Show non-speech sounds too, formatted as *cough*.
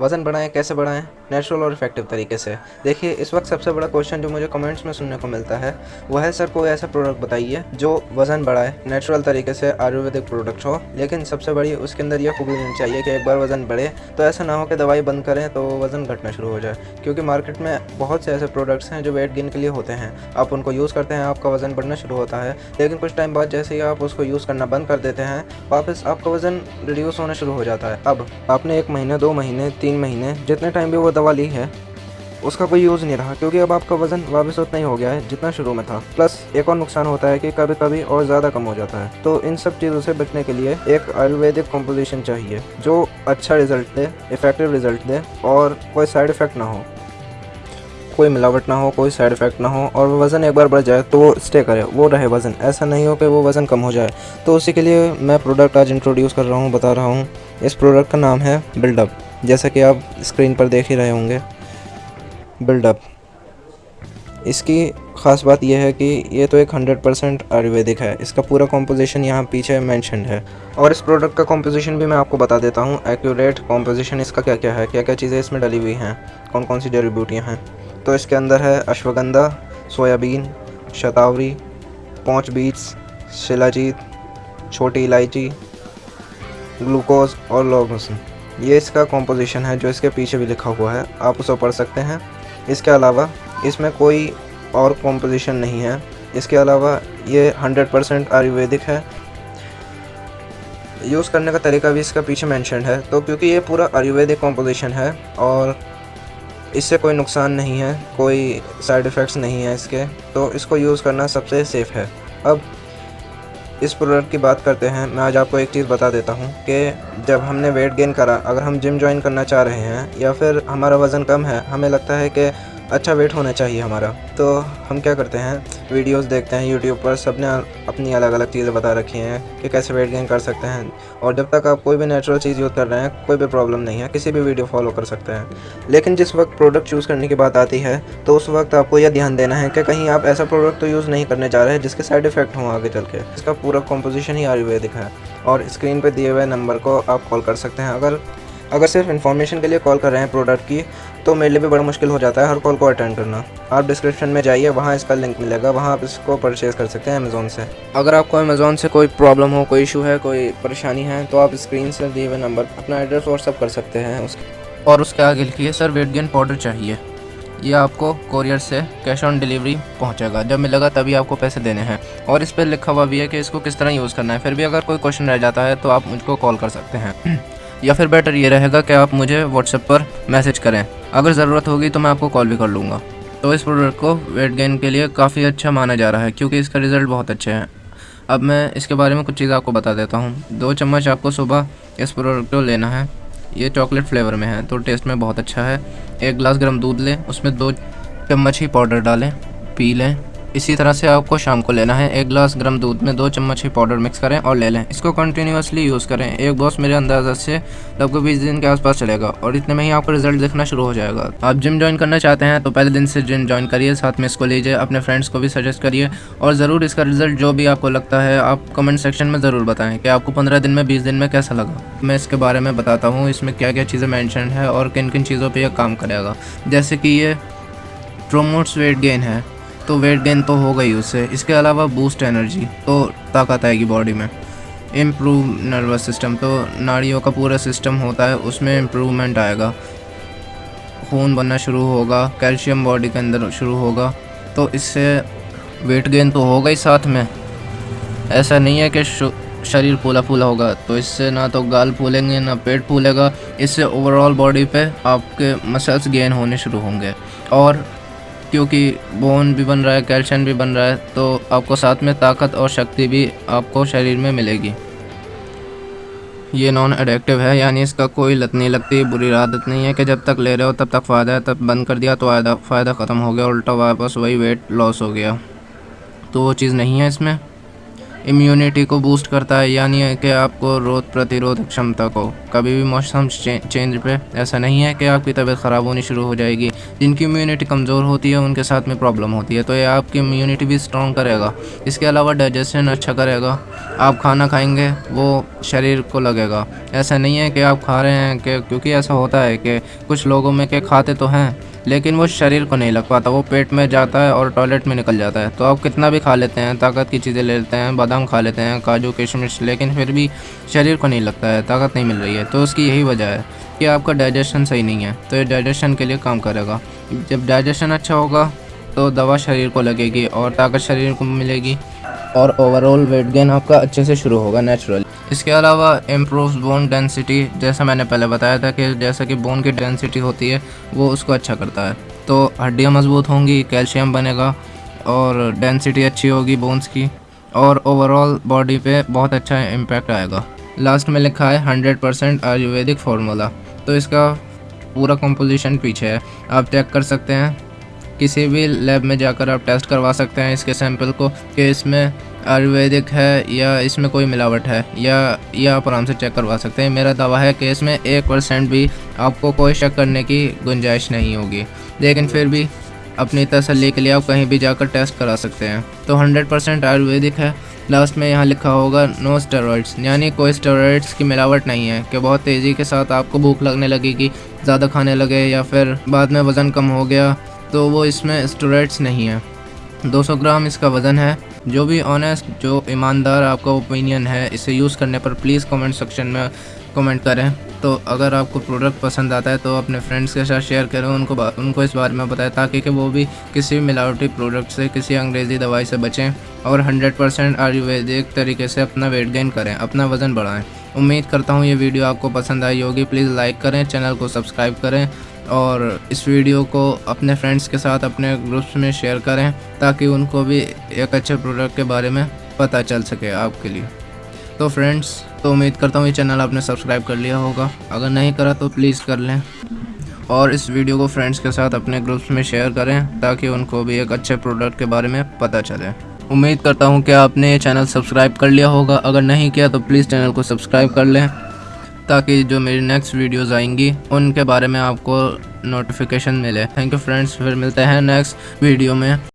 वज़न बढ़ाएँ, कैसे बढ़ाएँ? नेचुरल और इफ़ेक्टिव तरीके से। देखिए, इस वक्त सबसे बड़ा क्वेश्चन जो मुझे कमेंट्स में सुनने को मिलता है, वह है, सर, कोई ऐसा प्रोडक्ट बताइए जो वज़न बढ़ाए नेचुरल तरीके से आयुर्वेदिक प्रोडक्ट हो, लेकिन सबसे बड़ी उसके अंदर यह खूबी होनी चाहिए कि एक बार वज़न बढ़े तो ऐसा ना हो कि दवाई बंद करें तो वज़न घटना शुरू हो जाए। क्योंकि मार्केट में बहुत से ऐसे प्रोडक्ट्स हैं जो वेट गेन के लिए होते हैं। आप उनको यूज़ करते हैं, आपका वज़न बढ़ना शुरू होता है, लेकिन कुछ टाइम बाद जैसे ही आप उसको यूज़ करना बंद कर देते हैं, वापस आपका वज़न रिड्यूस होना शुरू हो जाता है। अब, आपने एक महीने, दो महीने, तीन महीने, जितने टाइम भी वो दवा ली है, उसका कोई यूज़ नहीं रहा, क्योंकि अब आपका वज़न वापस उतना ही हो गया है जितना शुरू में था। प्लस एक और नुकसान होता है कि कभी कभी और ज़्यादा कम हो जाता है। तो इन सब चीज़ों से बचने के लिए एक आयुर्वेदिक कॉम्पोजिशन चाहिए, जो अच्छा रिज़ल्ट दे इफ़ेक्टिव रिज़ल्ट दे, और कोई साइड इफ़ेक्ट ना हो। कोई मिलावट ना हो, कोई साइड इफ़ेक्ट ना हो, और वज़न एक बार बढ़ जाए तो वो स्टे करे, वो रहे वज़न। ऐसा नहीं हो कि वो वज़न कम हो जाए। तो उसी के लिए मैं प्रोडक्ट आज इंट्रोड्यूस कर रहा हूँ, बता रहा हूँ। इस प्रोडक्ट का नाम है बिल्डअप जैसा कि आप स्क्रीन पर देख ही रहे होंगे बिल्डअप इसकी ख़ास बात यह है कि ये तो एक 100 परसेंट आयुर्वेदिक है। इसका पूरा कॉम्पोजिशन यहाँ पीछे मैंशनड है। और इस प्रोडक्ट का कॉम्पोजिशन भी मैं आपको बता देता हूँ एक्यूरेट कॉम्पोजिशन इसका क्या क्या है क्या क्या चीज़ें इसमें डली हुई हैं कौन कौन सी जड़ी बूटियाँ हैं। तो इसके अंदर है अश्वगंधा, सोयाबीन, शतावरी, पौच बीट्स, शिलाजीत, छोटी इलायची, ग्लूकोज और लौंग ये इसका कॉम्पोजिशन है, जो इसके पीछे भी लिखा हुआ है। आप उसे पढ़ सकते हैं। इसके अलावा, इसमें कोई और कॉम्पोजिशन नहीं है। इसके अलावा, ये 100 परसेंट आयुर्वेदिक है। यूज़ करने का तरीका भी इसका पीछे मेंशन है। तो क्योंकि ये पूरा आयुर्वेदिक कॉम्पोजिशन है, और इससे कोई नुकसान नहीं है, कोई साइड इफ़ेक्ट्स नहीं है इसके तो इसको यूज़ करना सबसे सेफ़ है। अब इस प्रोडक्ट की बात करते हैं, मैं आज आपको एक चीज़ बता देता हूँ कि जब हमने वेट गेन करा, अगर हम जिम ज्वाइन करना चाह रहे हैं या फिर हमारा वज़न कम है, हमें लगता है कि अच्छा वेट होना चाहिए हमारा। तो हम क्या करते हैं, वीडियोस देखते हैं यूट्यूब पर सबने अपनी अलग अलग चीज़ें बता रखी हैं कि कैसे वेट गेन कर सकते हैं। और जब तक आप कोई भी नेचुरल चीज़ यूज़ कर रहे हैं, कोई भी प्रॉब्लम नहीं है, किसी भी वीडियो फॉलो कर सकते हैं। लेकिन जिस वक्त प्रोडक्ट चूज़ करने की बात आती है तो उस वक्त आपको यह ध्यान देना है कि कहीं आप ऐसा प्रोडक्ट तो यूज़ नहीं करने जा रहे हैं, जिसके साइड इफ़ेक्ट हों आगे चल के। इसका पूरा कॉम्पोजिशन ही आयुर्वेदिक है। और स्क्रीन पर दिए हुए नंबर को आप कॉल कर सकते हैं। अगर अगर सिर्फ़ इन्फॉर्मेशन के लिए कॉल कर रहे हैं प्रोडक्ट की तो मेरे लिए भी बड़ा मुश्किल हो जाता है हर कॉल को अटेंड करना। आप डिस्क्रिप्शन में जाइए, वहाँ इसका लिंक मिलेगा, वहाँ आप इसको परचेज़ कर सकते हैं अमेज़ोन से। अगर आपको अमेज़ोन से कोई प्रॉब्लम हो, कोई इशू है, कोई परेशानी है तो आप स्क्रीन से दिए हुए नंबर अपना एड्रेस व्हाट्सअप कर सकते हैं उसके और उसके आगे लिखिए, सर वेट गेन पाउडर चाहिए। ये आपको कोरियर से कैश ऑन डिलीवरी पहुंचेगा। जब मिलेगा तभी आपको पैसे देने हैं। और इस पर लिखा हुआ भी है कि इसको किस तरह यूज़ करना है। फिर भी अगर कोई क्वेश्चन रह जाता है तो आप मुझको कॉल कर सकते हैं। *clears throat* या फिर बेटर ये रहेगा कि आप मुझे व्हाट्सएप पर मैसेज करें। अगर ज़रूरत होगी तो मैं आपको कॉल भी कर लूँगा। तो इस प्रोडक्ट को वेट गेन के लिए काफ़ी अच्छा माना जा रहा है, क्योंकि इसका रिज़ल्ट बहुत अच्छे हैं। अब मैं इसके बारे में कुछ चीज़ आपको बता देता हूँ। दो चम्मच आपको सुबह इस प्रोडक्ट को लेना है। ये चॉकलेट फ्लेवर में है तो टेस्ट में बहुत अच्छा है। एक गिलास गर्म दूध लें, उसमें दो चम्मच ही पाउडर डालें, पी लें। इसी तरह से आपको शाम को लेना है। एक गिलास गर्म दूध में दो चम्मच ही पाउडर मिक्स करें और ले लें। इसको कंटिन्यूसली यूज़ करें। एक बॉस मेरे अंदाज़ा से लगभग बीस दिन के आसपास चलेगा और इतने में ही आपको रिज़ल्ट दिखना शुरू हो जाएगा। आप जिम ज्वाइन करना चाहते हैं तो पहले दिन से जिम ज्वाइन करिए, साथ में इसको लीजिए, अपने फ्रेंड्स को भी सजेस्ट करिए और ज़रूर इसका रिज़ल्ट जो भी आपको लगता है, आप कमेंट सेक्शन में ज़रूर बताएँ कि आपको पंद्रह दिन में, बीस दिन में कैसा लगा। मैं इसके बारे में बताता हूँ, इसमें क्या क्या चीज़ें मैंशन है और किन किन चीज़ों पर यह काम करेगा। जैसे कि ये प्रोमोट्स वेट गेन है। तो वेट गेन तो हो गई उससे। इसके अलावा बूस्ट एनर्जी तो ताकत आएगी बॉडी में। इम्प्रूव नर्वस सिस्टम तो नाड़ियों का पूरा सिस्टम होता है, उसमें इम्प्रूवमेंट आएगा। खून बनना शुरू होगा कैल्शियम बॉडी के अंदर शुरू होगा तो इससे वेट गेन तो होगा ही साथ में। ऐसा नहीं है कि शरीर फूला फूला होगा तो इससे ना तो गाल फूलेंगे, ना पेट फूलेगा, इससे ओवरऑल बॉडी पे आपके मसल्स गेन होने शुरू होंगे। और क्योंकि बोन भी बन रहा है कैल्शियम भी बन रहा है तो आपको साथ में ताकत और शक्ति भी आपको शरीर में मिलेगी। ये नॉन एडिक्टिव है, यानी इसका कोई लत नहीं लगती, बुरी आदत नहीं है कि जब तक ले रहे हो तब तक फ़ायदा है, तब बंद कर दिया तो फ़ायदा ख़त्म हो गया, उल्टा वापस वही वेट लॉस हो गया। तो वो चीज़ नहीं है इसमें। इम्यूनिटी को बूस्ट करता है, यानी है कि आपको रोग प्रतिरोधक क्षमता को। कभी भी मौसम चेंज पे ऐसा नहीं है कि आपकी तबीयत ख़राब होनी शुरू हो जाएगी। जिनकी इम्यूनिटी कमज़ोर होती है, उनके साथ में प्रॉब्लम होती है। तो ये आपकी इम्यूनिटी भी स्ट्रॉन्ग करेगा। इसके अलावा डाइजेशन अच्छा करेगा। आप खाना खाएँगे, वो शरीर को लगेगा। ऐसा नहीं है कि आप खा रहे हैं कि, क्योंकि ऐसा होता है कि कुछ लोगों में के खाते तो हैं लेकिन वो शरीर को नहीं लग पाता, वो पेट में जाता है और टॉयलेट में निकल जाता है। तो आप कितना भी खा लेते हैं, ताकत की चीज़ें ले लेते हैं, बादाम खा लेते हैं, काजू, किशमिश, लेकिन फिर भी शरीर को नहीं लगता है, ताकत नहीं मिल रही है। तो उसकी यही वजह है कि आपका डाइजेशन सही नहीं है तो ये डाइजेशन के लिए काम करेगा। जब डाइजेशन अच्छा होगा तो दवा शरीर को लगेगी और ताकत शरीर को मिलेगी और ओवरऑल वेट गेन आपका अच्छे से शुरू होगा नेचुरल इसके अलावा इम्प्रूव बोन डेंसिटी जैसा मैंने पहले बताया था कि जैसा कि बोन की डेंसिटी होती है, वो उसको अच्छा करता है। तो हड्डियाँ मज़बूत होंगी कैल्शियम बनेगा और डेंसिटी अच्छी होगी बोन्स की और ओवरऑल बॉडी पे बहुत अच्छा इम्पैक्ट आएगा। लास्ट में लिखा है हंड्रेड परसेंट आयुर्वेदिक फार्मूला तो इसका पूरा कंपोजिशन पीछे है। आप चेक कर सकते हैं। किसी भी लैब में जाकर आप टेस्ट करवा सकते हैं इसके सैंपल को कि इसमें आयुर्वेदिक है या इसमें कोई मिलावट है या या आप आराम से चेक करवा सकते हैं। मेरा दावा है कि इसमें एक परसेंट भी आपको कोई शक करने की गुंजाइश नहीं होगी। लेकिन फिर भी अपनी तसली के लिए आप कहीं भी जाकर टेस्ट करा सकते हैं। तो 100 परसेंट आयुर्वेदिक है। लास्ट में यहाँ लिखा होगा नो स्टेरॉइड्स यानी कोई स्टेरॉइड्स की मिलावट नहीं है कि बहुत तेज़ी के साथ आपको भूख लगने लगेगी, ज़्यादा खाने लगे या फिर बाद में वज़न कम हो गया तो वो इसमें स्टोरेट्स नहीं है। 200 ग्राम इसका वज़न है। जो भी ऑनेस्ट जो ईमानदार आपका ओपिनियन है, इसे यूज़ करने पर प्लीज़ कमेंट सेक्शन में कमेंट करें। तो अगर आपको प्रोडक्ट पसंद आता है तो अपने फ्रेंड्स के साथ शेयर करें। उनको उनको इस बारे में बताएँ, ताकि कि वो भी किसी भी मिलावटी प्रोडक्ट से, किसी अंग्रेज़ी दवाई से बचें और 100 परसेंट आयुर्वेदिक तरीके से अपना वेट गेन करें, अपना वज़न बढ़ाएँ। उम्मीद करता हूँ ये वीडियो आपको पसंद आई होगी। प्लीज़ लाइक करें चैनल को सब्सक्राइब करें और इस वीडियो को अपने फ्रेंड्स के साथ अपने ग्रुप्स में शेयर करें ताकि उनको भी एक अच्छे प्रोडक्ट के बारे में पता चल सके आपके लिए। तो फ्रेंड्स तो उम्मीद करता हूँ ये चैनल आपने सब्सक्राइब कर लिया होगा। अगर नहीं करा तो प्लीज़ कर लें और इस वीडियो को फ्रेंड्स के साथ अपने ग्रुप्स में शेयर करें ताकि उनको भी एक अच्छे प्रोडक्ट के बारे में पता चले। उम्मीद करता हूँ कि आपने ये चैनल सब्सक्राइब कर लिया होगा। अगर नहीं किया तो प्लीज़ चैनल को सब्सक्राइब कर लें। ताकि जो मेरी नेक्स्ट वीडियोज़ आएँगी, उनके बारे में आपको नोटिफिकेशन मिले। थैंक यू फ्रेंड्स फिर मिलते हैं नेक्स्ट वीडियो में।